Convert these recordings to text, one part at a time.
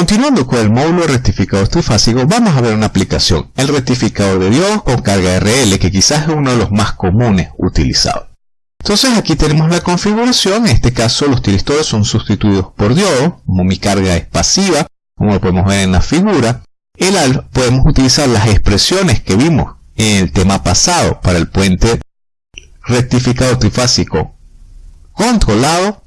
Continuando con el módulo rectificador trifásico, vamos a ver una aplicación, el rectificador de diodos con carga RL, que quizás es uno de los más comunes utilizados. Entonces aquí tenemos la configuración, en este caso los tiristores son sustituidos por diodos, como mi carga es pasiva, como lo podemos ver en la figura. Podemos utilizar las expresiones que vimos en el tema pasado para el puente rectificador trifásico controlado,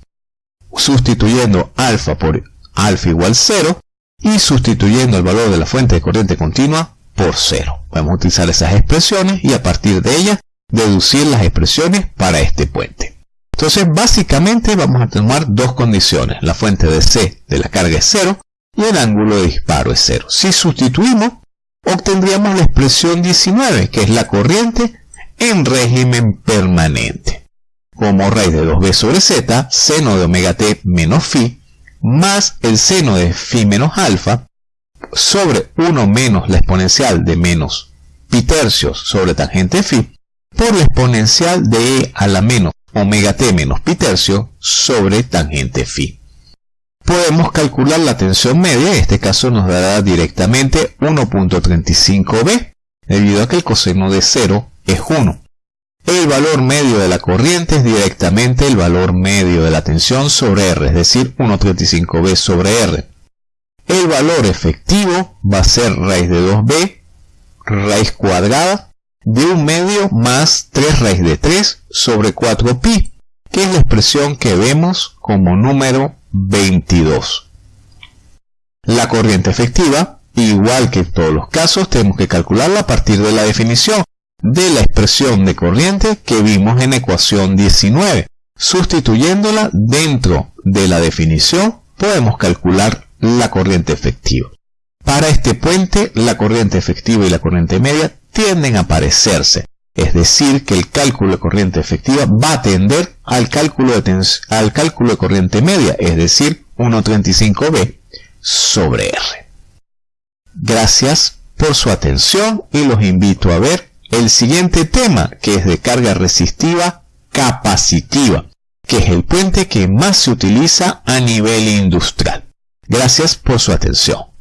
sustituyendo alfa por alfa igual 0 y sustituyendo el valor de la fuente de corriente continua por 0. Podemos utilizar esas expresiones y a partir de ellas deducir las expresiones para este puente. Entonces básicamente vamos a tomar dos condiciones. La fuente de C de la carga es 0 y el ángulo de disparo es 0. Si sustituimos, obtendríamos la expresión 19, que es la corriente en régimen permanente. Como raíz de 2b sobre z, seno de omega t menos phi, más el seno de phi menos alfa, sobre 1 menos la exponencial de menos pi tercios sobre tangente phi, por la exponencial de e a la menos omega t menos pi tercio sobre tangente phi. Podemos calcular la tensión media, en este caso nos dará directamente 1.35b, debido a que el coseno de 0 es 1. El valor medio de la corriente es directamente el valor medio de la tensión sobre R, es decir, 1.35b sobre R. El valor efectivo va a ser raíz de 2b, raíz cuadrada, de un medio más 3 raíz de 3 sobre 4pi, que es la expresión que vemos como número 22. La corriente efectiva, igual que en todos los casos, tenemos que calcularla a partir de la definición de la expresión de corriente que vimos en ecuación 19. Sustituyéndola dentro de la definición, podemos calcular la corriente efectiva. Para este puente, la corriente efectiva y la corriente media tienden a parecerse, es decir, que el cálculo de corriente efectiva va a tender al cálculo de, al cálculo de corriente media, es decir, 1.35b sobre R. Gracias por su atención y los invito a ver el siguiente tema, que es de carga resistiva capacitiva, que es el puente que más se utiliza a nivel industrial. Gracias por su atención.